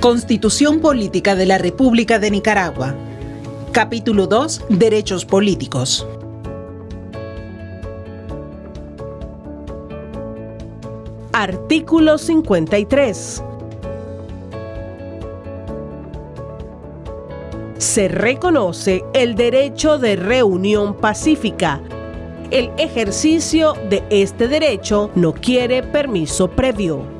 Constitución Política de la República de Nicaragua. Capítulo 2. Derechos políticos. Artículo 53. Se reconoce el derecho de reunión pacífica. El ejercicio de este derecho no quiere permiso previo.